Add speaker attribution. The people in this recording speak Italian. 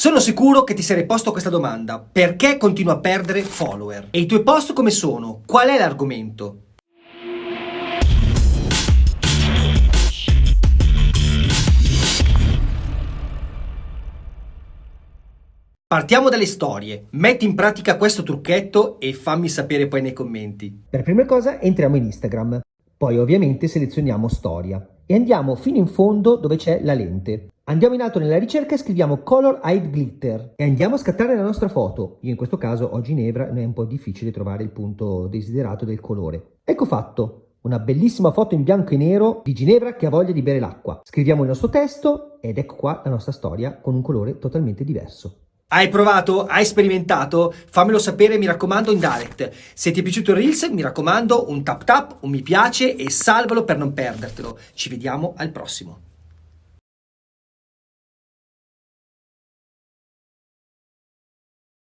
Speaker 1: Sono sicuro che ti sarei posto questa domanda. Perché continuo a perdere follower? E i tuoi post come sono? Qual è l'argomento? Partiamo dalle storie. Metti in pratica questo trucchetto e fammi sapere poi nei commenti.
Speaker 2: Per prima cosa entriamo in Instagram, poi ovviamente selezioniamo storia e andiamo fino in fondo dove c'è la lente. Andiamo in alto nella ricerca e scriviamo Color Hide Glitter e andiamo a scattare la nostra foto. Io in questo caso ho Ginevra e è un po' difficile trovare il punto desiderato del colore. Ecco fatto, una bellissima foto in bianco e nero di Ginevra che ha voglia di bere l'acqua. Scriviamo il nostro testo ed ecco qua la nostra storia con un colore totalmente diverso.
Speaker 1: Hai provato? Hai sperimentato? Fammelo sapere, mi raccomando, in direct. Se ti è piaciuto il Reels, mi raccomando, un tap tap, un mi piace e salvalo per non perdertelo. Ci vediamo al prossimo.